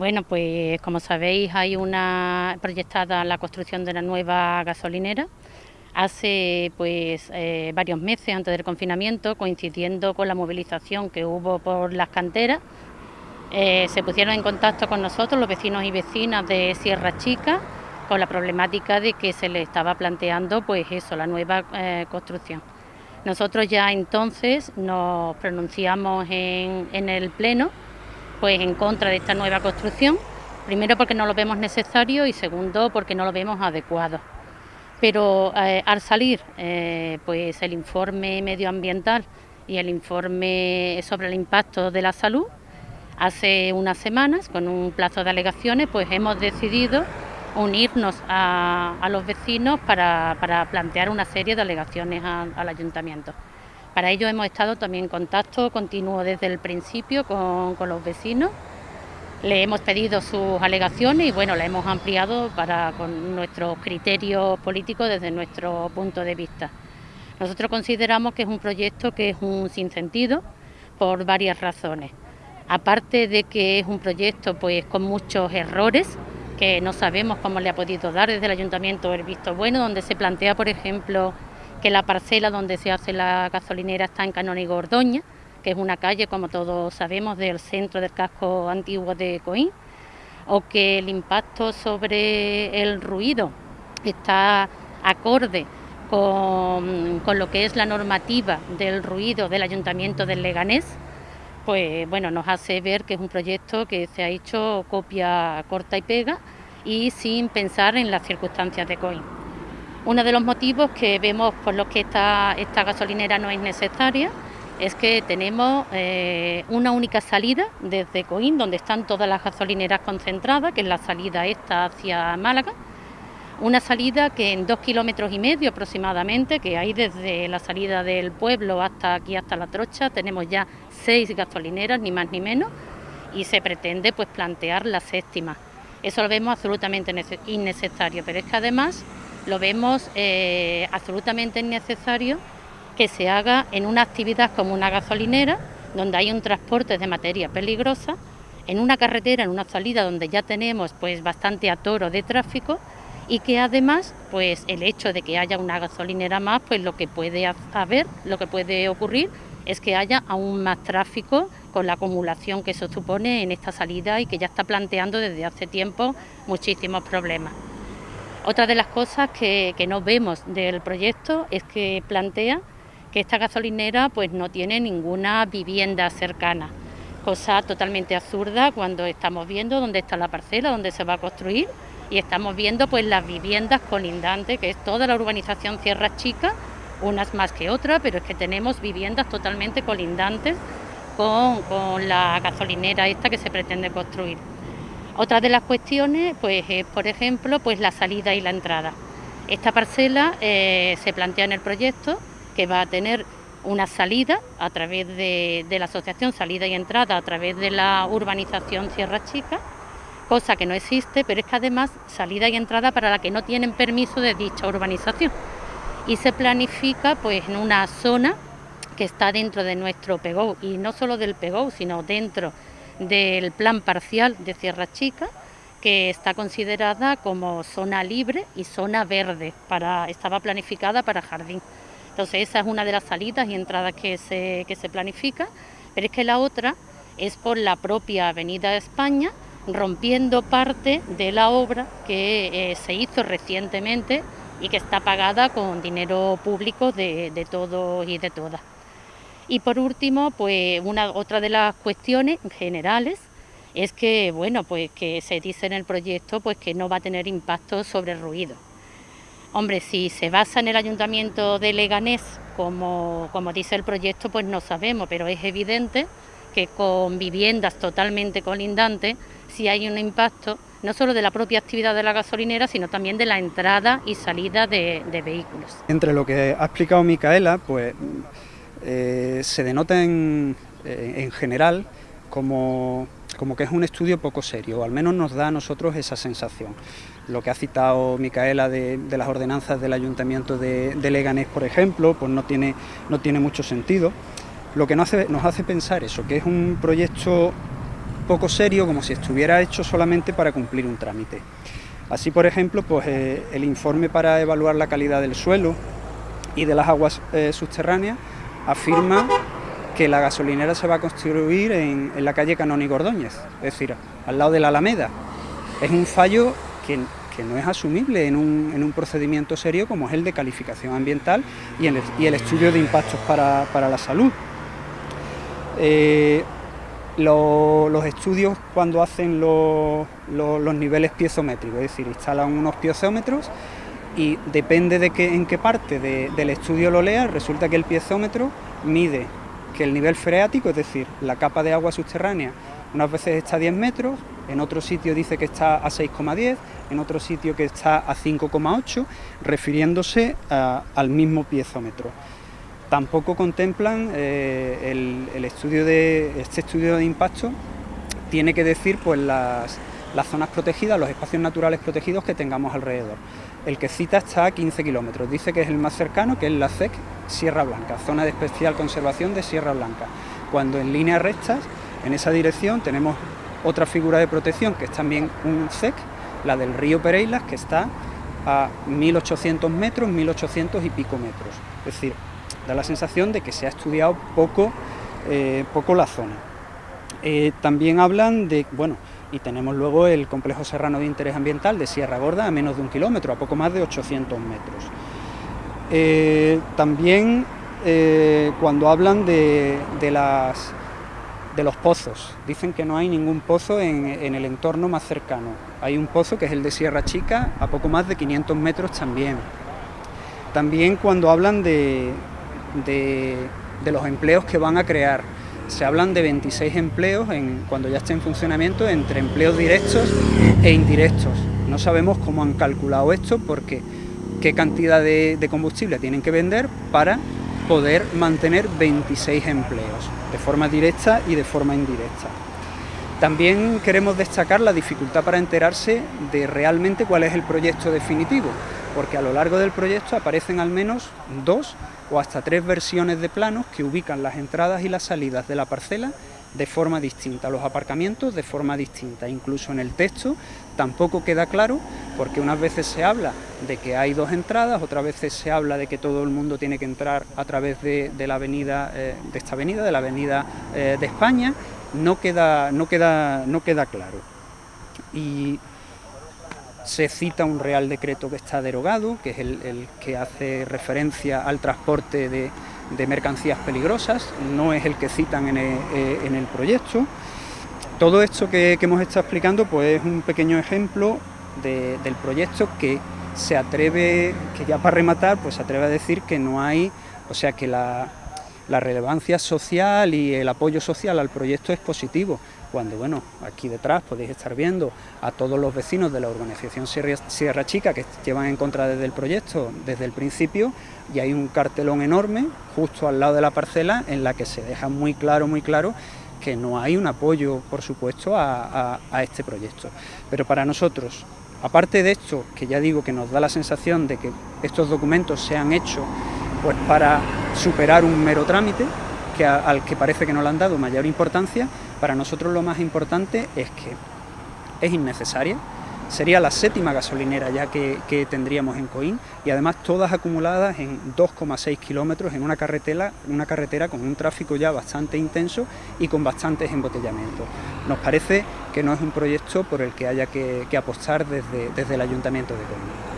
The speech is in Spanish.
Bueno, pues como sabéis hay una proyectada la construcción de la nueva gasolinera hace pues eh, varios meses antes del confinamiento, coincidiendo con la movilización que hubo por las canteras, eh, se pusieron en contacto con nosotros los vecinos y vecinas de Sierra Chica con la problemática de que se le estaba planteando pues eso, la nueva eh, construcción. Nosotros ya entonces nos pronunciamos en, en el Pleno pues en contra de esta nueva construcción, primero porque no lo vemos necesario y segundo porque no lo vemos adecuado. Pero eh, al salir eh, pues el informe medioambiental y el informe sobre el impacto de la salud, hace unas semanas, con un plazo de alegaciones, pues hemos decidido unirnos a, los vecinos para, plantear una serie de alegaciones al ayuntamiento. Para ello hemos estado también en contacto continuo desde el principio con, los vecinos. Le hemos pedido sus alegaciones y bueno, la hemos ampliado para con nuestros criterios políticos desde nuestro punto de vista. Nosotros consideramos que es un proyecto que es un sinsentido por varias razones. Aparte de que es un proyecto pues con muchos errores que no sabemos cómo le ha podido dar desde el ayuntamiento el visto bueno, donde se plantea, por ejemplo, que la parcela donde se hace la gasolinera está en Canónigo Ordoña, que es una calle, como todos sabemos, del centro del casco antiguo de Coín, o que el impacto sobre el ruido está acorde con, lo que es la normativa del ruido del Ayuntamiento del Leganés, pues bueno, nos hace ver que es un proyecto que se ha hecho copia corta y pega y sin pensar en las circunstancias de Coín. Uno de los motivos que vemos por los que esta, esta gasolinera no es necesaria es que tenemos eh, una única salida desde Coín, donde están todas las gasolineras concentradas, que es la salida esta hacia Málaga. Una salida que en dos kilómetros y medio aproximadamente, que hay desde la salida del pueblo hasta aquí, hasta La Trocha, tenemos ya seis gasolineras, ni más ni menos, y se pretende pues plantear la séptima. Eso lo vemos absolutamente innecesario, pero es que además lo vemos eh, absolutamente innecesario que se haga en una actividad como una gasolinera, donde hay un transporte de materia peligrosa, en una carretera, en una salida donde ya tenemos pues bastante atoro de tráfico y que además pues el hecho de que haya una gasolinera más, pues lo que puede haber, lo que puede ocurrir es que haya aún más tráfico con la acumulación que eso supone en esta salida y que ya está planteando desde hace tiempo muchísimos problemas. Otra de las cosas que, no vemos del proyecto es que plantea que esta gasolinera pues no tiene ninguna vivienda cercana, cosa totalmente absurda cuando estamos viendo dónde está la parcela, dónde se va a construir y estamos viendo pues las viviendas colindantes, que es toda la urbanización Sierra Chica, unas más que otras, pero es que tenemos viviendas totalmente colindantes con, con la gasolinera esta que se pretende construir. Otra de las cuestiones, pues, es, por ejemplo, pues la salida y la entrada. Esta parcela eh, se plantea en el proyecto que va a tener una salida a través de, la asociación Salida y Entrada, a través de la urbanización Sierra Chica, cosa que no existe, pero es que además salida y entrada para la que no tienen permiso de dicha urbanización. Y se planifica pues en una zona que está dentro de nuestro PEGO, y no solo del PEGO, sino dentro del plan parcial de Sierra Chica, que está considerada como zona libre y zona verde, para, estaba planificada para jardín. Entonces esa es una de las salidas y entradas que se, que se planifica, pero es que la otra es por la propia Avenida de España, rompiendo parte de la obra que eh, se hizo recientemente y que está pagada con dinero público de, de todos y de todas. Y por último, pues una otra de las cuestiones generales es que bueno, pues que se dice en el proyecto pues que no va a tener impacto sobre el ruido. Hombre, si se basa en el ayuntamiento de Leganés, como, como dice el proyecto, pues no sabemos, pero es evidente que con viviendas totalmente colindantes, si hay un impacto no solo de la propia actividad de la gasolinera, sino también de la entrada y salida de, de vehículos. Entre lo que ha explicado Micaela, pues eh, se denota en, eh, en general como, que es un estudio poco serio, o al menos nos da a nosotros esa sensación. Lo que ha citado Micaela de, las ordenanzas del Ayuntamiento de, Leganés, por ejemplo, pues no tiene, no tiene mucho sentido. Lo que nos hace, pensar eso, que es un proyecto poco serio, como si estuviera hecho solamente para cumplir un trámite. Así, por ejemplo, pues, eh, el informe para evaluar la calidad del suelo y de las aguas subterráneas afirma que la gasolinera se va a construir en, la calle Canón y Gordóñez, es decir, al lado de la Alameda. Es un fallo que, no es asumible en un, procedimiento serio como es el de calificación ambiental y, el, estudio de impactos para, la salud. Eh, los estudios cuando hacen los, niveles piezométricos, es decir, instalan unos piezómetros y depende de que, en qué parte del estudio lo lea, resulta que el piezómetro mide que el nivel freático, es decir, la capa de agua subterránea, unas veces está a 10 metros, en otro sitio dice que está a 6,10, en otro sitio que está a 5,8, refiriéndose al mismo piezómetro. Tampoco contemplan eh, el, estudio de este estudio de impacto tiene que decir pues las, las zonas protegidas, los espacios naturales protegidos que tengamos alrededor. El que cita está a 15 kilómetros, dice que es el más cercano, que es la CEC Sierra Blanca, zona de especial conservación de Sierra Blanca, cuando en líneas rectas, en esa dirección, tenemos otra figura de protección que es también un CEC, la del río Pereilas, que está a 1800 metros, 1800 y pico metros. Es decir, da la sensación de que se ha estudiado poco, eh, poco la zona. Eh, también hablan de, bueno, y tenemos luego el complejo serrano de interés ambiental de Sierra Gorda a menos de un kilómetro, a poco más de 800 metros. Eh, también cuando hablan de, de los pozos, dicen que no hay ningún pozo en, el entorno más cercano. Hay un pozo que es el de Sierra Chica, a poco más de 500 metros también. También cuando hablan de, de, los empleos que van a crear. Se hablan de 26 empleos en, cuando ya esté en funcionamiento entre empleos directos e indirectos. No sabemos cómo han calculado esto porque qué cantidad de, de combustible tienen que vender para poder mantener 26 empleos, de forma directa y de forma indirecta. También queremos destacar la dificultad para enterarse de realmente cuál es el proyecto definitivo, porque a lo largo del proyecto aparecen al menos dos o hasta tres versiones de planos que ubican las entradas y las salidas de la parcela de forma distinta, los aparcamientos de forma distinta, incluso en el texto tampoco queda claro porque unas veces se habla de que hay dos entradas, otras veces se habla de que todo el mundo tiene que entrar a través de, la avenida, eh, de esta avenida, de la avenida eh, de España, no queda, no queda, no queda claro. Y se cita un Real Decreto que está derogado, que es el, que hace referencia al transporte de, mercancías peligrosas, no es el que citan en el, eh, proyecto. Todo esto que, hemos estado explicando pues, es un pequeño ejemplo del proyecto que se atreve, que ya para rematar, pues se atreve a decir que no hay, o sea que la, la relevancia social y el apoyo social al proyecto es positivo, cuando bueno, aquí detrás podéis estar viendo a todos los vecinos de la organización Sierra, Chica que llevan en contra desde el proyecto desde el principio y hay un cartelón enorme justo al lado de la parcela en la que se deja muy claro, muy claro que no hay un apoyo, por supuesto, a, este proyecto. Pero para nosotros, aparte de esto, que ya digo que nos da la sensación de que estos documentos se han hecho pues para superar un mero trámite, que al que parece que no le han dado mayor importancia, para nosotros lo más importante es que es innecesaria, sería la séptima gasolinera ya que, tendríamos en Coín y además todas acumuladas en 2,6 kilómetros en una carretera, una carretera con un tráfico ya bastante intenso y con bastantes embotellamientos. Nos parece que no es un proyecto por el que haya que, apostar desde, desde el Ayuntamiento de Coín.